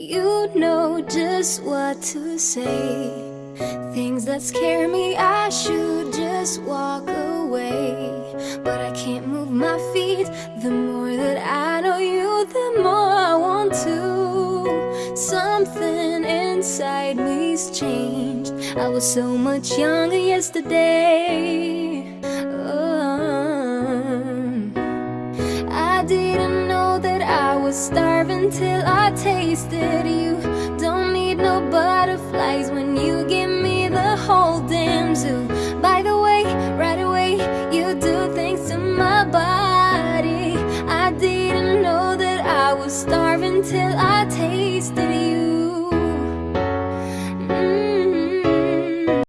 You know just what to say. Things that scare me, I should just walk away. But I can't move my feet. The more that I know you, the more I want to. Something inside me's changed. I was so much younger yesterday. Oh. I didn't was starving till I tasted you. Don't need no butterflies when you give me the whole damn zoo. By the way, right away, you do things to my body. I didn't know that I was starving till I